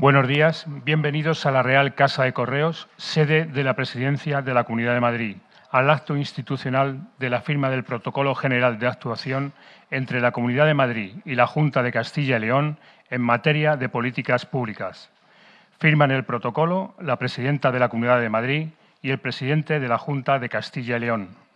Buenos días, bienvenidos a la Real Casa de Correos, sede de la Presidencia de la Comunidad de Madrid, al acto institucional de la firma del Protocolo General de Actuación entre la Comunidad de Madrid y la Junta de Castilla y León en materia de políticas públicas. Firman el protocolo la Presidenta de la Comunidad de Madrid y el Presidente de la Junta de Castilla y León.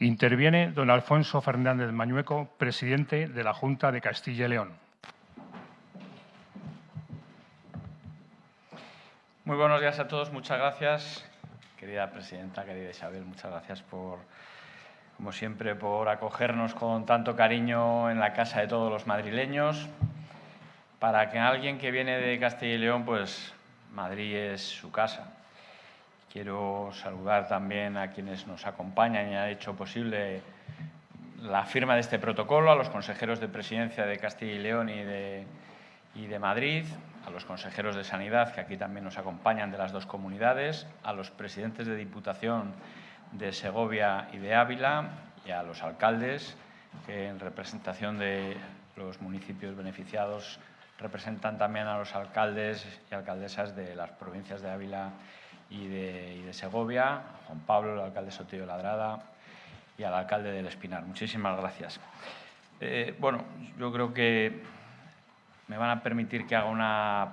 Interviene don Alfonso Fernández Mañueco, presidente de la Junta de Castilla y León. Muy buenos días a todos, muchas gracias. Querida presidenta, querida Isabel, muchas gracias por, como siempre, por acogernos con tanto cariño en la casa de todos los madrileños. Para que alguien que viene de Castilla y León, pues Madrid es su casa. Quiero saludar también a quienes nos acompañan y han hecho posible la firma de este protocolo, a los consejeros de presidencia de Castilla y León y de, y de Madrid, a los consejeros de Sanidad, que aquí también nos acompañan de las dos comunidades, a los presidentes de Diputación de Segovia y de Ávila y a los alcaldes, que en representación de los municipios beneficiados representan también a los alcaldes y alcaldesas de las provincias de Ávila y de, Segovia, Juan Pablo, el alcalde Sotillo Ladrada y al alcalde del Espinar. Muchísimas gracias. Eh, bueno, yo creo que me van a permitir que haga una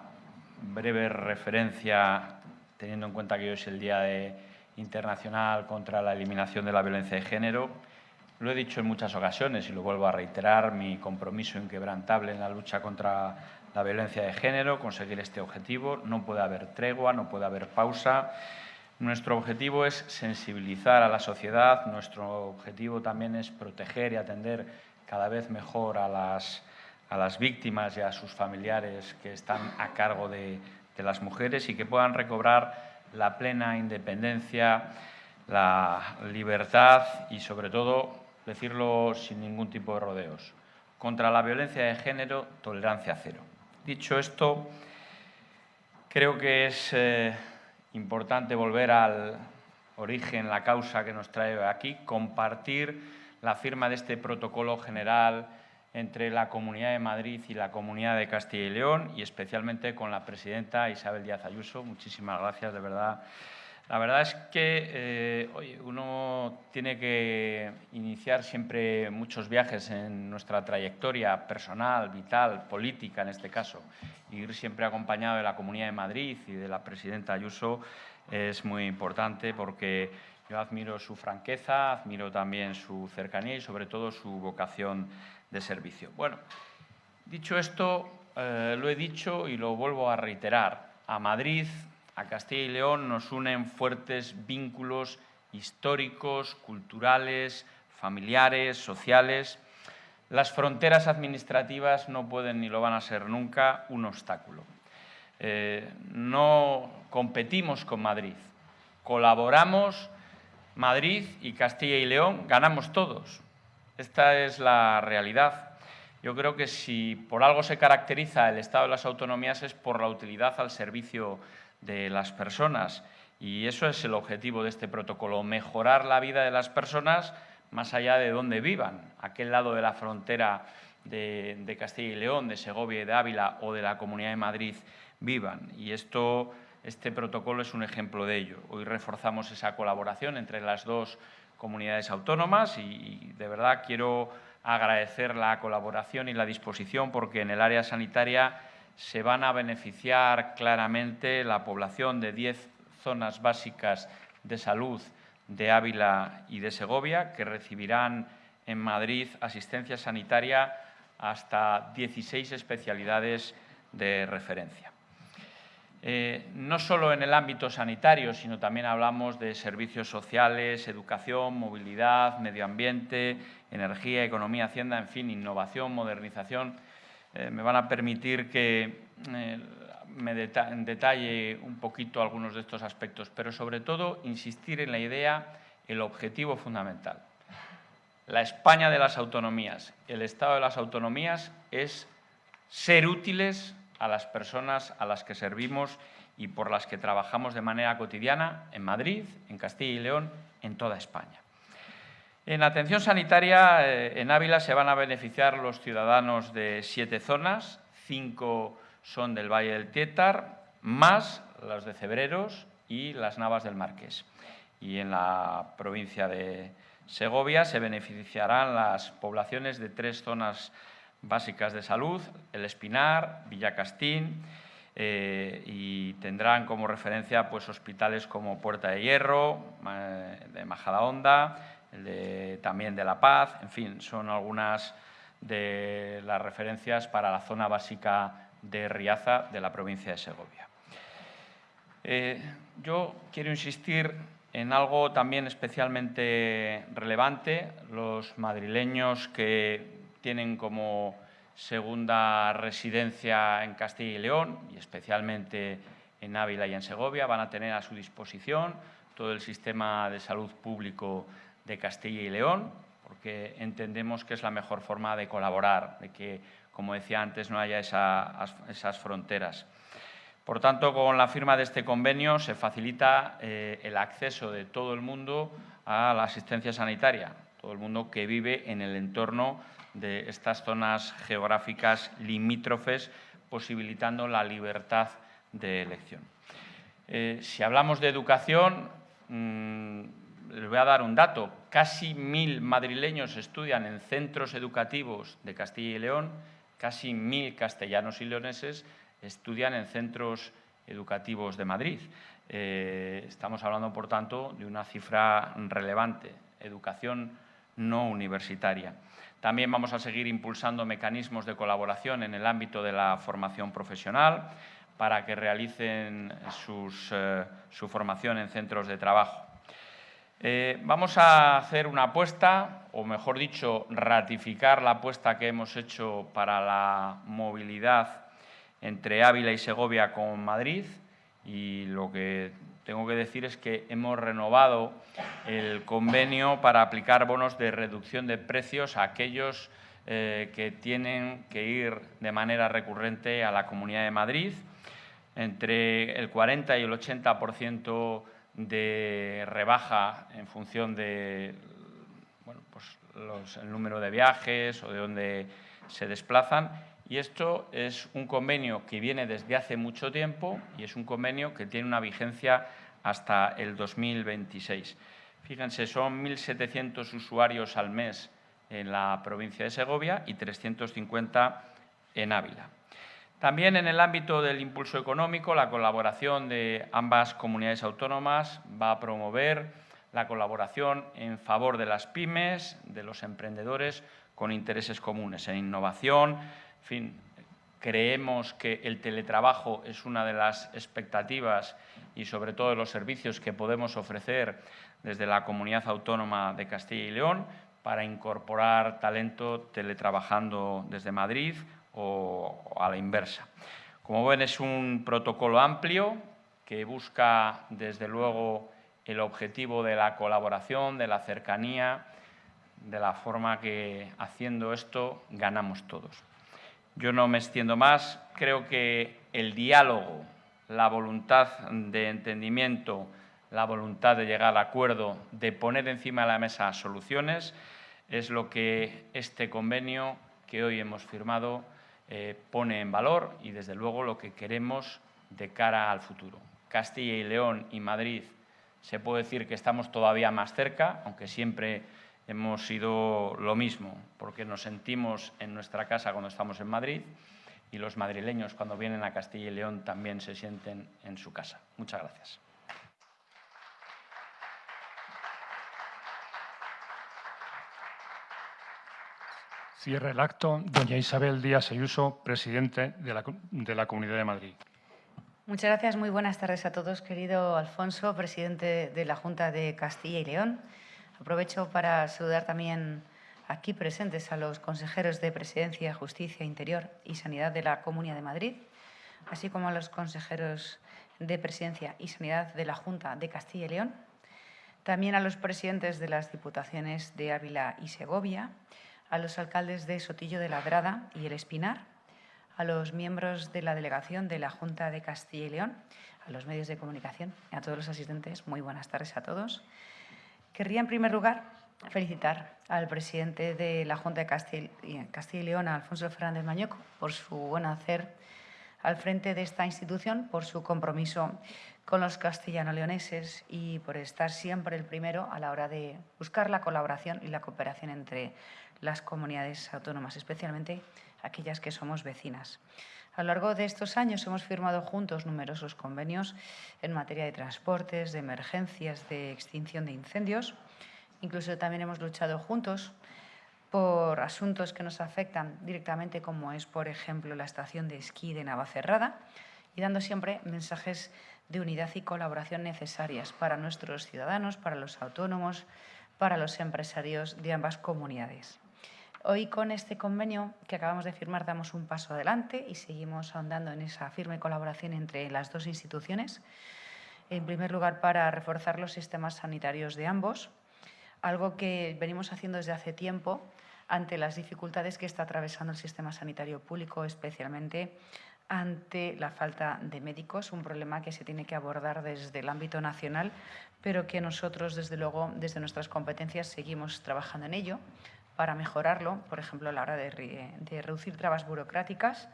breve referencia, teniendo en cuenta que hoy es el Día Internacional contra la Eliminación de la Violencia de Género. Lo he dicho en muchas ocasiones y lo vuelvo a reiterar, mi compromiso inquebrantable en la lucha contra la violencia de género, conseguir este objetivo. No puede haber tregua, no puede haber pausa. Nuestro objetivo es sensibilizar a la sociedad, nuestro objetivo también es proteger y atender cada vez mejor a las, a las víctimas y a sus familiares que están a cargo de, de las mujeres y que puedan recobrar la plena independencia, la libertad y, sobre todo, decirlo sin ningún tipo de rodeos. Contra la violencia de género, tolerancia cero. Dicho esto, creo que es eh, importante volver al origen, la causa que nos trae aquí, compartir la firma de este protocolo general entre la Comunidad de Madrid y la Comunidad de Castilla y León y especialmente con la presidenta Isabel Díaz Ayuso. Muchísimas gracias, de verdad. La verdad es que eh, uno tiene que iniciar siempre muchos viajes en nuestra trayectoria personal, vital, política en este caso. Ir siempre acompañado de la Comunidad de Madrid y de la presidenta Ayuso es muy importante porque yo admiro su franqueza, admiro también su cercanía y sobre todo su vocación de servicio. Bueno, dicho esto, eh, lo he dicho y lo vuelvo a reiterar. A Madrid a Castilla y León nos unen fuertes vínculos históricos, culturales, familiares, sociales. Las fronteras administrativas no pueden ni lo van a ser nunca un obstáculo. Eh, no competimos con Madrid, colaboramos Madrid y Castilla y León, ganamos todos. Esta es la realidad. Yo creo que si por algo se caracteriza el Estado de las autonomías es por la utilidad al servicio de las personas. Y eso es el objetivo de este protocolo, mejorar la vida de las personas más allá de donde vivan, aquel lado de la frontera de, Castilla y León, de Segovia de Ávila o de la Comunidad de Madrid vivan. Y esto, este protocolo es un ejemplo de ello. Hoy reforzamos esa colaboración entre las dos comunidades autónomas y de verdad quiero agradecer la colaboración y la disposición porque en el área sanitaria se van a beneficiar claramente la población de 10 zonas básicas de salud de Ávila y de Segovia, que recibirán en Madrid asistencia sanitaria hasta 16 especialidades de referencia. Eh, no solo en el ámbito sanitario, sino también hablamos de servicios sociales, educación, movilidad, medio ambiente, energía, economía, hacienda, en fin, innovación, modernización. Eh, me van a permitir que eh, me detalle un poquito algunos de estos aspectos, pero sobre todo insistir en la idea, el objetivo fundamental. La España de las autonomías, el Estado de las autonomías es ser útiles a las personas a las que servimos y por las que trabajamos de manera cotidiana en Madrid, en Castilla y León, en toda España. En atención sanitaria, eh, en Ávila se van a beneficiar los ciudadanos de siete zonas, cinco son del Valle del Tietar, más los de Cebreros y las Navas del Marqués. Y en la provincia de Segovia se beneficiarán las poblaciones de tres zonas básicas de salud, El Espinar, Villacastín, eh, y tendrán como referencia pues, hospitales como Puerta de Hierro, de Majadahonda, de, también de La Paz, en fin, son algunas de las referencias para la zona básica de Riaza de la provincia de Segovia. Eh, yo quiero insistir en algo también especialmente relevante, los madrileños que tienen como segunda residencia en Castilla y León y especialmente en Ávila y en Segovia van a tener a su disposición todo el sistema de salud público de Castilla y León, porque entendemos que es la mejor forma de colaborar, de que, como decía antes, no haya esas fronteras. Por tanto, con la firma de este convenio se facilita eh, el acceso de todo el mundo a la asistencia sanitaria, todo el mundo que vive en el entorno de estas zonas geográficas limítrofes, posibilitando la libertad de elección. Eh, si hablamos de educación, mm, les voy a dar un dato. Casi mil madrileños estudian en centros educativos de Castilla y León, casi mil castellanos y leoneses estudian en centros educativos de Madrid. Eh, estamos hablando, por tanto, de una cifra relevante. Educación no universitaria. También vamos a seguir impulsando mecanismos de colaboración en el ámbito de la formación profesional para que realicen eh, su formación en centros de trabajo. Eh, vamos a hacer una apuesta, o mejor dicho, ratificar la apuesta que hemos hecho para la movilidad entre Ávila y Segovia con Madrid y lo que tengo que decir es que hemos renovado el convenio para aplicar bonos de reducción de precios a aquellos eh, que tienen que ir de manera recurrente a la Comunidad de Madrid. Entre el 40 y el 80% de rebaja en función de pues el número de viajes o de dónde se desplazan y esto es un convenio que viene desde hace mucho tiempo y es un convenio que tiene una vigencia hasta el 2026. Fíjense, son 1.700 usuarios al mes en la provincia de Segovia y 350 en Ávila. También en el ámbito del impulso económico, la colaboración de ambas comunidades autónomas va a promover la colaboración en favor de las pymes, de los emprendedores con intereses comunes en innovación, en fin, creemos que el teletrabajo es una de las expectativas y sobre todo de los servicios que podemos ofrecer desde la Comunidad Autónoma de Castilla y León para incorporar talento teletrabajando desde Madrid o a la inversa. Como ven, es un protocolo amplio que busca, desde luego, el objetivo de la colaboración, de la cercanía, de la forma que haciendo esto ganamos todos. Yo no me extiendo más. Creo que el diálogo, la voluntad de entendimiento, la voluntad de llegar al acuerdo, de poner encima de la mesa soluciones, es lo que este convenio que hoy hemos firmado eh, pone en valor y, desde luego, lo que queremos de cara al futuro. Castilla y León y Madrid se puede decir que estamos todavía más cerca, aunque siempre hemos sido lo mismo, porque nos sentimos en nuestra casa cuando estamos en Madrid y los madrileños cuando vienen a Castilla y León también se sienten en su casa. Muchas gracias. Cierra el acto doña Isabel Díaz Ayuso, presidente de la, de la Comunidad de Madrid. Muchas gracias. Muy buenas tardes a todos, querido Alfonso, presidente de la Junta de Castilla y León. Aprovecho para saludar también aquí presentes a los consejeros de Presidencia, Justicia, Interior y Sanidad de la Comunidad de Madrid, así como a los consejeros de Presidencia y Sanidad de la Junta de Castilla y León, también a los presidentes de las Diputaciones de Ávila y Segovia, a los alcaldes de Sotillo de Ladrada y El Espinar, a los miembros de la delegación de la Junta de Castilla y León, a los medios de comunicación a todos los asistentes. Muy buenas tardes a todos. Querría, en primer lugar, felicitar al presidente de la Junta de Castilla y León, Alfonso Fernández Mañoco, por su buen hacer al frente de esta institución, por su compromiso con los castellano-leoneses y por estar siempre el primero a la hora de buscar la colaboración y la cooperación entre las comunidades autónomas, especialmente aquellas que somos vecinas. A lo largo de estos años hemos firmado juntos numerosos convenios en materia de transportes, de emergencias, de extinción de incendios. Incluso también hemos luchado juntos por asuntos que nos afectan directamente, como es, por ejemplo, la estación de esquí de Navacerrada, y dando siempre mensajes de unidad y colaboración necesarias para nuestros ciudadanos, para los autónomos, para los empresarios de ambas comunidades. Hoy con este convenio que acabamos de firmar damos un paso adelante y seguimos ahondando en esa firme colaboración entre las dos instituciones. En primer lugar, para reforzar los sistemas sanitarios de ambos, algo que venimos haciendo desde hace tiempo ante las dificultades que está atravesando el sistema sanitario público, especialmente ante la falta de médicos, un problema que se tiene que abordar desde el ámbito nacional, pero que nosotros, desde luego, desde nuestras competencias, seguimos trabajando en ello para mejorarlo, por ejemplo, a la hora de, reducir trabas burocráticas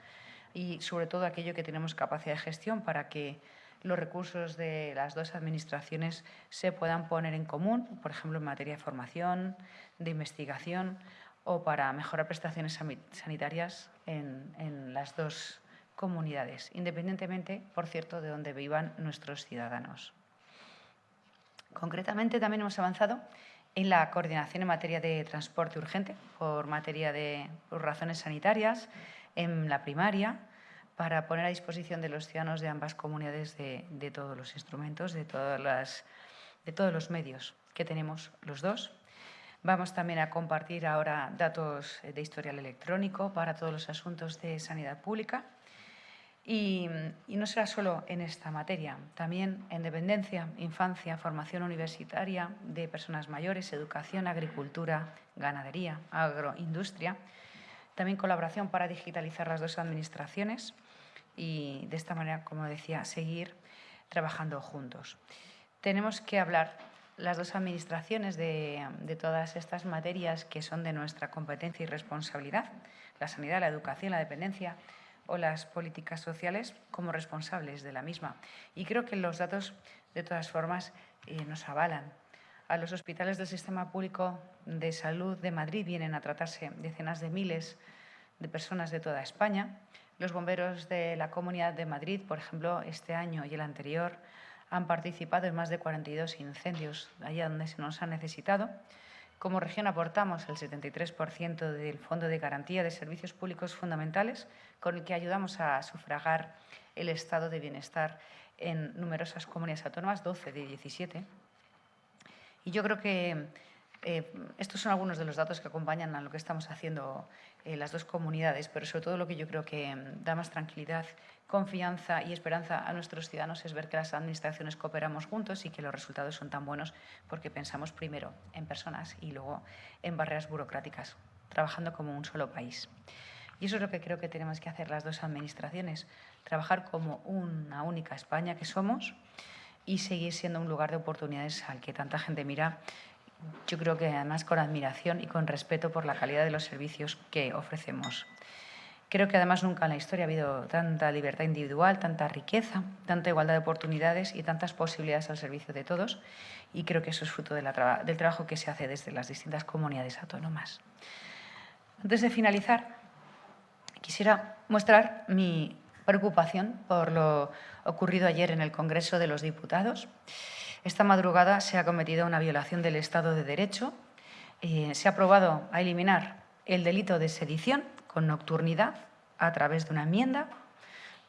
y, sobre todo, aquello que tenemos capacidad de gestión para que los recursos de las dos administraciones se puedan poner en común, por ejemplo, en materia de formación, de investigación o para mejorar prestaciones sanitarias en, las dos comunidades, independientemente, por cierto, de donde vivan nuestros ciudadanos. Concretamente, también hemos avanzado en la coordinación en materia de transporte urgente, por materia de razones sanitarias, en la primaria, para poner a disposición de los ciudadanos de ambas comunidades de, todos los instrumentos, de todos los medios que tenemos los dos Vamos también a compartir ahora datos de historial electrónico para todos los asuntos de sanidad pública. Y, no será solo en esta materia, también en dependencia, infancia, formación universitaria de personas mayores, educación, agricultura, ganadería, agroindustria. También colaboración para digitalizar las dos administraciones y de esta manera, como decía, seguir trabajando juntos. Tenemos que hablar las dos administraciones de, todas estas materias que son de nuestra competencia y responsabilidad, la sanidad, la educación, la dependencia o las políticas sociales, como responsables de la misma. Y creo que los datos, de todas formas, eh, nos avalan. A los hospitales del Sistema Público de Salud de Madrid vienen a tratarse decenas de miles de personas de toda España. Los bomberos de la Comunidad de Madrid, por ejemplo, este año y el anterior, han participado en más de 42 incendios allá donde se nos ha necesitado. Como región aportamos el 73% del Fondo de Garantía de Servicios Públicos Fundamentales, con el que ayudamos a sufragar el estado de bienestar en numerosas comunidades autónomas, 12 de 17. Y yo creo que eh, estos son algunos de los datos que acompañan a lo que estamos haciendo eh, las dos comunidades, pero sobre todo lo que yo creo que mm, da más tranquilidad, confianza y esperanza a nuestros ciudadanos es ver que las administraciones cooperamos juntos y que los resultados son tan buenos porque pensamos primero en personas y luego en barreras burocráticas, trabajando como un solo país. Y eso es lo que creo que tenemos que hacer las dos administraciones, trabajar como una única España que somos y seguir siendo un lugar de oportunidades al que tanta gente mira yo creo que además con admiración y con respeto por la calidad de los servicios que ofrecemos. Creo que además nunca en la historia ha habido tanta libertad individual, tanta riqueza, tanta igualdad de oportunidades y tantas posibilidades al servicio de todos. Y creo que eso es fruto del trabajo que se hace desde las distintas comunidades autónomas. Antes de finalizar, quisiera mostrar mi preocupación por lo ocurrido ayer en el Congreso de los Diputados. Esta madrugada se ha cometido una violación del Estado de Derecho. Eh, se ha aprobado a eliminar el delito de sedición con nocturnidad a través de una enmienda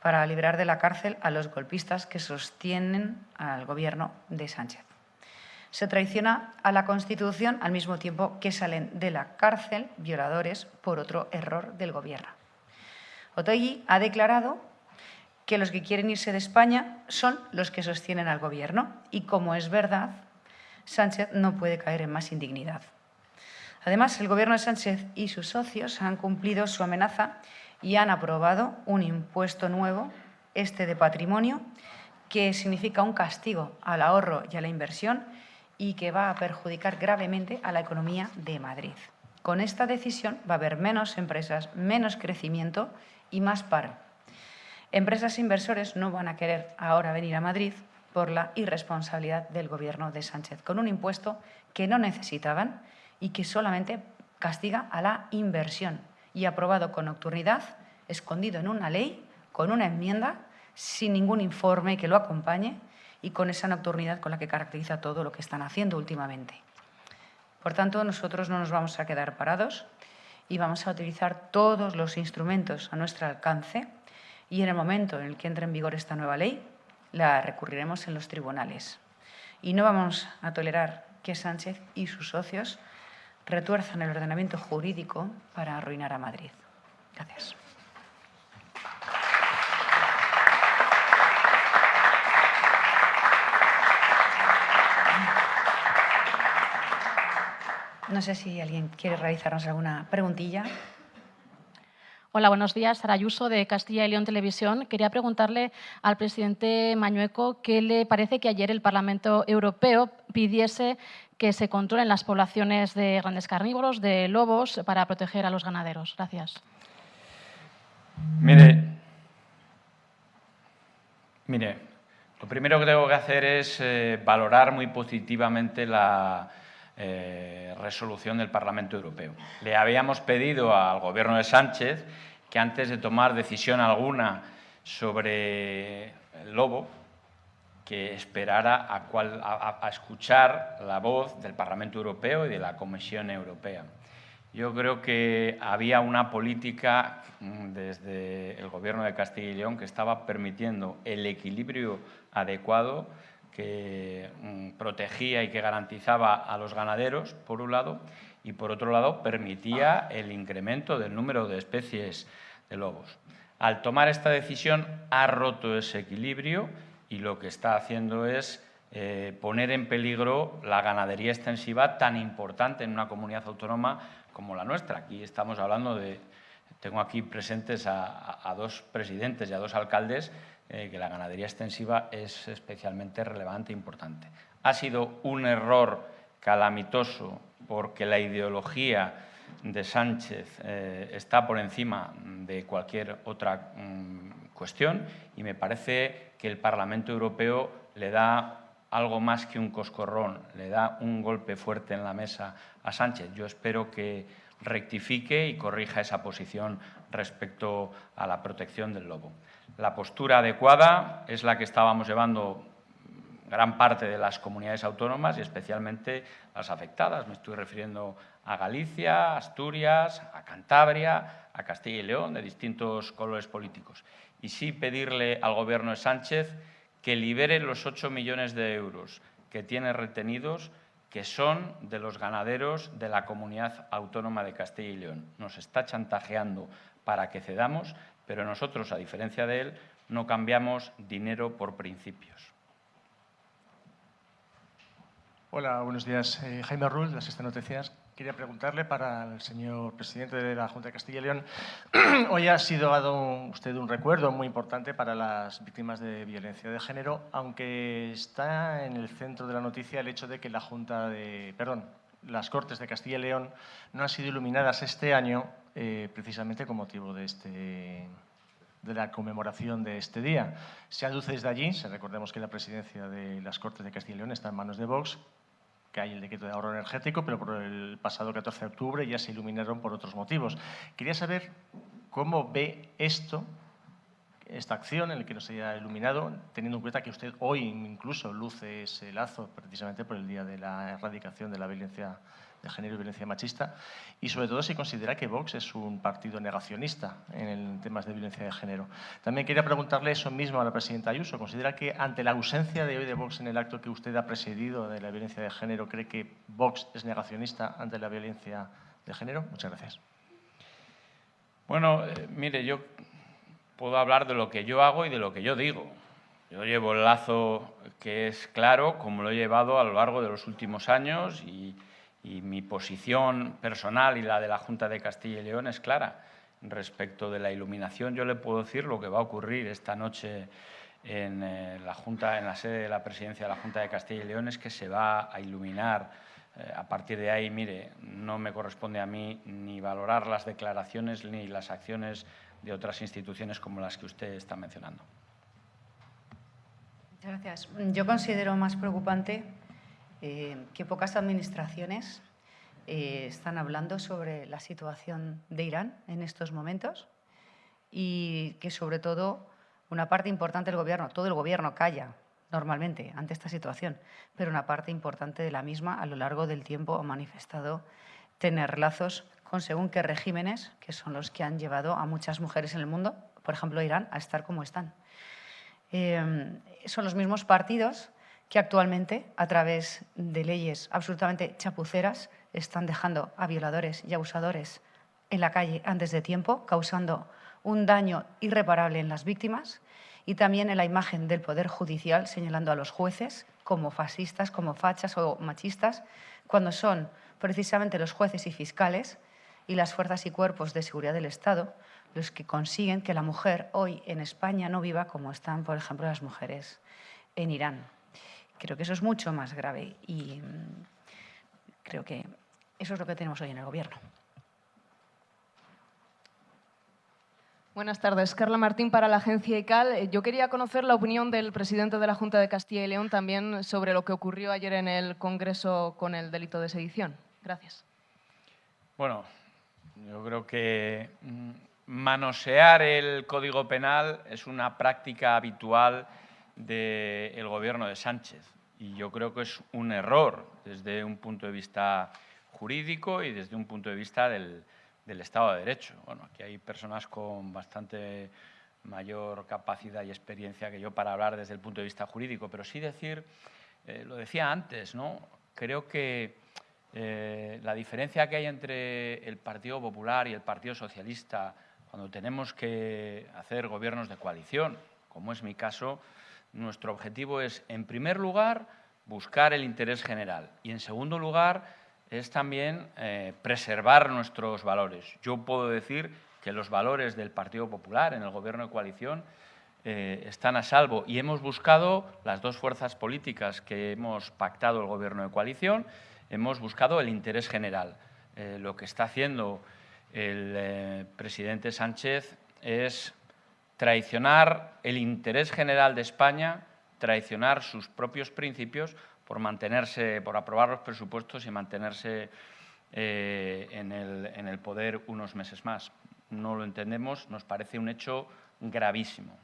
para liberar de la cárcel a los golpistas que sostienen al gobierno de Sánchez. Se traiciona a la Constitución al mismo tiempo que salen de la cárcel violadores por otro error del gobierno. Otegui ha declarado que los que quieren irse de España son los que sostienen al gobierno y, como es verdad, Sánchez no puede caer en más indignidad. Además, el gobierno de Sánchez y sus socios han cumplido su amenaza y han aprobado un impuesto nuevo, este de patrimonio, que significa un castigo al ahorro y a la inversión y que va a perjudicar gravemente a la economía de Madrid. Con esta decisión va a haber menos empresas, menos crecimiento y más paro. Empresas e inversores no van a querer ahora venir a Madrid por la irresponsabilidad del Gobierno de Sánchez, con un impuesto que no necesitaban y que solamente castiga a la inversión y aprobado con nocturnidad, escondido en una ley, con una enmienda, sin ningún informe que lo acompañe y con esa nocturnidad con la que caracteriza todo lo que están haciendo últimamente. Por tanto, nosotros no nos vamos a quedar parados y vamos a utilizar todos los instrumentos a nuestro alcance y en el momento en el que entre en vigor esta nueva ley, la recurriremos en los tribunales. Y no vamos a tolerar que Sánchez y sus socios retuerzan el ordenamiento jurídico para arruinar a Madrid. Gracias. No sé si alguien quiere realizarnos alguna preguntilla. Hola, buenos días. Sara Ayuso, de Castilla y León Televisión. Quería preguntarle al presidente Mañueco qué le parece que ayer el Parlamento Europeo pidiese que se controlen las poblaciones de grandes carnívoros, de lobos, para proteger a los ganaderos. Gracias. Mire, mire lo primero que tengo que hacer es eh, valorar muy positivamente la eh, resolución del Parlamento Europeo. Le habíamos pedido al Gobierno de Sánchez que antes de tomar decisión alguna sobre el lobo, que esperara a, escuchar la voz del Parlamento Europeo y de la Comisión Europea. Yo creo que había una política mm, desde el Gobierno de Castilla y León que estaba permitiendo el equilibrio adecuado que mm, protegía y que garantizaba a los ganaderos, por un lado, y por otro lado permitía el incremento del número de especies de lobos. Al tomar esta decisión ha roto ese equilibrio y lo que está haciendo es eh, poner en peligro la ganadería extensiva tan importante en una comunidad autónoma como la nuestra. Aquí estamos hablando de, tengo aquí presentes a dos presidentes y a dos alcaldes eh, que la ganadería extensiva es especialmente relevante e importante. Ha sido un error calamitoso porque la ideología de Sánchez eh, está por encima de cualquier otra mm, cuestión y me parece que el Parlamento Europeo le da algo más que un coscorrón, le da un golpe fuerte en la mesa a Sánchez. Yo espero que rectifique y corrija esa posición respecto a la protección del lobo. La postura adecuada es la que estábamos llevando gran parte de las comunidades autónomas y especialmente las afectadas. Me estoy refiriendo a Galicia, Asturias, a Cantabria, a Castilla y León, de distintos colores políticos. Y sí pedirle al Gobierno de Sánchez que libere los 8 millones de euros que tiene retenidos, que son de los ganaderos de la comunidad autónoma de Castilla y León. Nos está chantajeando para que cedamos, pero nosotros, a diferencia de él, no cambiamos dinero por principios. Hola, buenos días. Eh, Jaime Rull, de Sexta Noticias. Quería preguntarle para el señor presidente de la Junta de Castilla y León. Hoy ha sido dado usted un recuerdo muy importante para las víctimas de violencia de género, aunque está en el centro de la noticia el hecho de que la Junta de, perdón, las Cortes de Castilla y León no han sido iluminadas este año eh, precisamente con motivo de, este, de la conmemoración de este día. Se aduce desde allí, recordemos que la presidencia de las Cortes de Castilla y León está en manos de Vox, que hay el decreto de ahorro energético, pero por el pasado 14 de octubre ya se iluminaron por otros motivos. Quería saber cómo ve esto, esta acción en la que nos haya iluminado, teniendo en cuenta que usted hoy incluso luce ese lazo precisamente por el día de la erradicación de la violencia de género y violencia machista y sobre todo si considera que Vox es un partido negacionista en temas de violencia de género. También quería preguntarle eso mismo a la presidenta Ayuso. ¿Considera que ante la ausencia de hoy de Vox en el acto que usted ha presidido de la violencia de género, cree que Vox es negacionista ante la violencia de género? Muchas gracias. Bueno, eh, mire, yo puedo hablar de lo que yo hago y de lo que yo digo. Yo llevo el lazo que es claro, como lo he llevado a lo largo de los últimos años y, mi posición personal y la de la Junta de Castilla y León es clara. Respecto de la iluminación, yo le puedo decir lo que va a ocurrir esta noche en eh, la Junta, en la sede de la presidencia de la Junta de Castilla y León, es que se va a iluminar. Eh, a partir de ahí, mire, no me corresponde a mí ni valorar las declaraciones ni las acciones de otras instituciones como las que usted está mencionando. Gracias. Yo considero más preocupante eh, que pocas administraciones eh, están hablando sobre la situación de Irán en estos momentos y que sobre todo una parte importante del gobierno, todo el gobierno calla normalmente ante esta situación, pero una parte importante de la misma a lo largo del tiempo ha manifestado tener lazos con según qué regímenes, que son los que han llevado a muchas mujeres en el mundo, por ejemplo Irán, a estar como están. Em, son los mismos partidos que actualmente, a través de leyes absolutamente chapuceras, están dejando a violadores y abusadores en la calle antes de tiempo, causando un daño irreparable en las víctimas y también en la imagen del Poder Judicial, señalando a los jueces como fascistas, como fachas o machistas, cuando son precisamente los jueces y fiscales y las fuerzas y cuerpos de seguridad del Estado los que consiguen que la mujer hoy en España no viva como están, por ejemplo, las mujeres en Irán. Creo que eso es mucho más grave y mm, creo que eso es lo que tenemos hoy en el Gobierno. Buenas tardes. Carla Martín para la agencia ICAL. Eh, yo quería conocer la opinión del presidente de la Junta de Castilla y León también sobre lo que ocurrió ayer en el Congreso con el delito de sedición. Gracias. Bueno, yo creo que mm, manosear el Código Penal es una práctica habitual del gobierno de Sánchez y yo creo que es un error desde un punto de vista jurídico y desde un punto de vista del, Estado de Derecho. Bueno, aquí hay personas con bastante mayor capacidad y experiencia que yo para hablar desde el punto de vista jurídico, pero sí decir, eh, lo decía antes, ¿no? creo que eh, la diferencia que hay entre el Partido Popular y el Partido Socialista cuando tenemos que hacer gobiernos de coalición, como es mi caso, nuestro objetivo es, en primer lugar, buscar el interés general y, en segundo lugar, es también eh, preservar nuestros valores. Yo puedo decir que los valores del Partido Popular en el gobierno de coalición eh, están a salvo y hemos buscado, las dos fuerzas políticas que hemos pactado el gobierno de coalición, hemos buscado el interés general. Eh, lo que está haciendo el presidente Sánchez es traicionar el interés general de España, traicionar sus propios principios por mantenerse, por aprobar los presupuestos y mantenerse eh, en, el, en el poder unos meses más. No lo entendemos, nos parece un hecho gravísimo.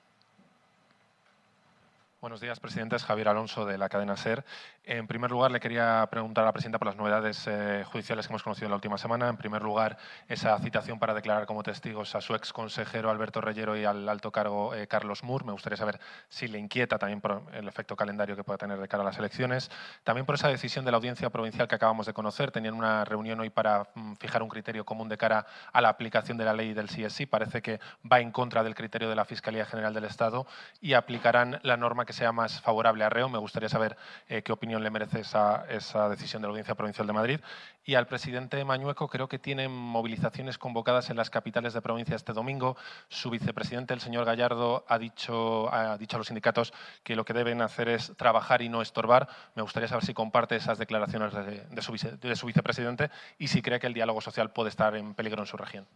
Buenos días, presidentes. Javier Alonso, de la cadena SER. En primer lugar, le quería preguntar a la presidenta por las novedades eh, judiciales que hemos conocido en la última semana. En primer lugar, esa citación para declarar como testigos a su ex consejero Alberto Reyero y al alto cargo eh, Carlos Moore. Me gustaría saber si le inquieta también por el efecto calendario que pueda tener de cara a las elecciones. También por esa decisión de la audiencia provincial que acabamos de conocer. Tenían una reunión hoy para mm, fijar un criterio común de cara a la aplicación de la ley del CSI. Parece que va en contra del criterio de la Fiscalía General del Estado y aplicarán la norma que sea más favorable a Reo. Me gustaría saber eh, qué opinión le merece esa, decisión de la Audiencia Provincial de Madrid. Y al presidente Mañueco creo que tiene movilizaciones convocadas en las capitales de provincia este domingo. Su vicepresidente, el señor Gallardo, ha dicho, ha dicho a los sindicatos que lo que deben hacer es trabajar y no estorbar. Me gustaría saber si comparte esas declaraciones de su vicepresidente y si cree que el diálogo social puede estar en peligro en su región.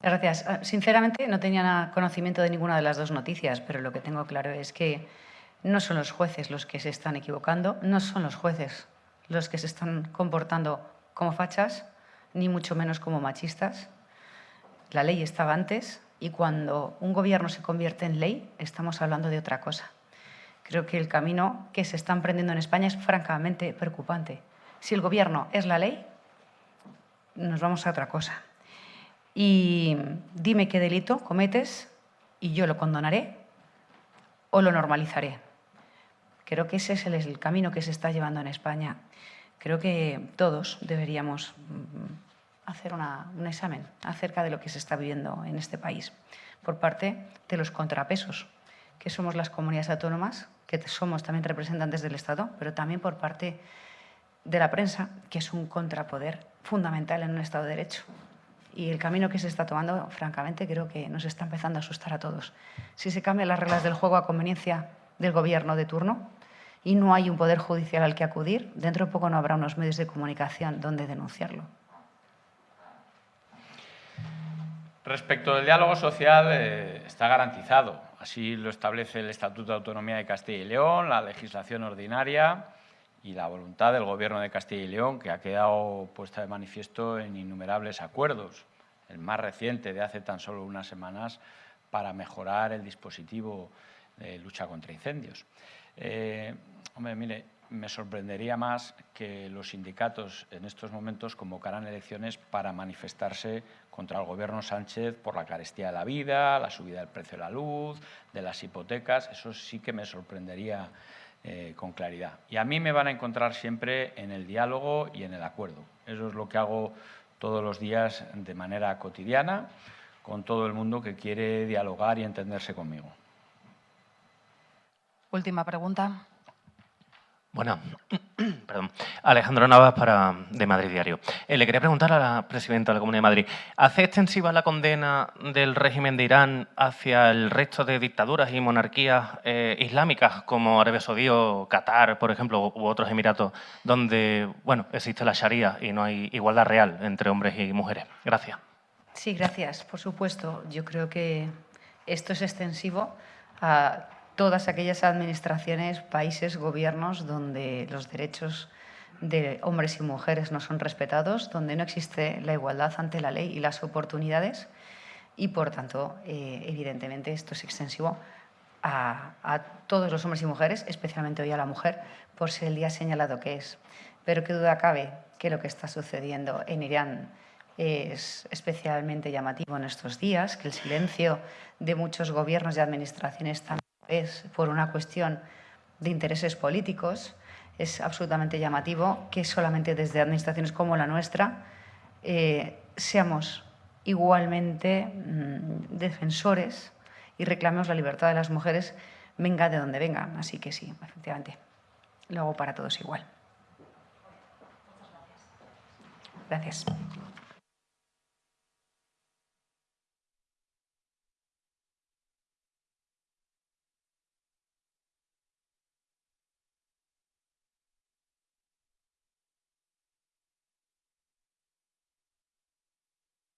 Gracias. Ah, sinceramente, no tenía conocimiento de ninguna de las dos noticias, pero lo que tengo claro es que no son los jueces los que se están equivocando, no son los jueces los que se están comportando como fachas, ni mucho menos como machistas. La ley estaba antes y cuando un gobierno se convierte en ley, estamos hablando de otra cosa. Creo que el camino que se está emprendiendo en España es francamente preocupante. Si el gobierno es la ley, nos vamos a otra cosa. Y dime qué delito cometes y yo lo condonaré o lo normalizaré. Creo que ese es el, camino que se está llevando en España. Creo que todos deberíamos mm, hacer un examen acerca de lo que se está viviendo en este país por parte de los contrapesos, que somos las comunidades autónomas, que somos también representantes del Estado, pero también por parte de la prensa, que es un contrapoder fundamental en un Estado de Derecho. Y el camino que se está tomando, francamente, creo que nos está empezando a asustar a todos. Si se cambian las reglas del juego a conveniencia del gobierno de turno y no hay un poder judicial al que acudir, dentro de poco no habrá unos medios de comunicación donde denunciarlo. Respecto del diálogo social, eh, está garantizado. Así lo establece el Estatuto de Autonomía de Castilla y León, la legislación ordinaria y la voluntad del Gobierno de Castilla y León, que ha quedado puesta de manifiesto en innumerables acuerdos, el más reciente de hace tan solo unas semanas, para mejorar el dispositivo de lucha contra incendios. Eh, mire, me sorprendería más que los sindicatos en estos momentos convocaran elecciones para manifestarse contra el Gobierno Sánchez por la carestía de la vida, la subida del precio de la luz, de las hipotecas. Eso sí que me sorprendería eh, con claridad. Y a mí me van a encontrar siempre en el diálogo y en el acuerdo. Eso es lo que hago todos los días de manera cotidiana con todo el mundo que quiere dialogar y entenderse conmigo. Última pregunta. Bueno, perdón. Alejandro Navas para, de Madrid Diario. Eh, le quería preguntar a la presidenta de la Comunidad de Madrid, ¿hace extensiva la condena del régimen de Irán hacia el resto de dictaduras y monarquías eh, islámicas como Arabia Saudí o Qatar, por ejemplo, u otros emiratos, donde bueno, existe la Sharia y no hay igualdad real entre hombres y mujeres? Gracias. Sí, gracias. Por supuesto, yo creo que esto es extensivo a todas aquellas administraciones, países, gobiernos donde los derechos de hombres y mujeres no son respetados, donde no existe la igualdad ante la ley y las oportunidades y, por tanto, eh, evidentemente esto es extensivo a, a, todos los hombres y mujeres, especialmente hoy a la mujer, por ser el día señalado que es. Pero qué duda cabe que lo que está sucediendo en Irán es especialmente llamativo en estos días, que el silencio de muchos gobiernos y administraciones también es por una cuestión de intereses políticos. Es absolutamente llamativo que solamente desde administraciones como la nuestra eh, seamos igualmente mm, defensores y reclamemos la libertad de las mujeres, venga de donde venga. Así que sí, efectivamente, lo hago para todos igual. Gracias.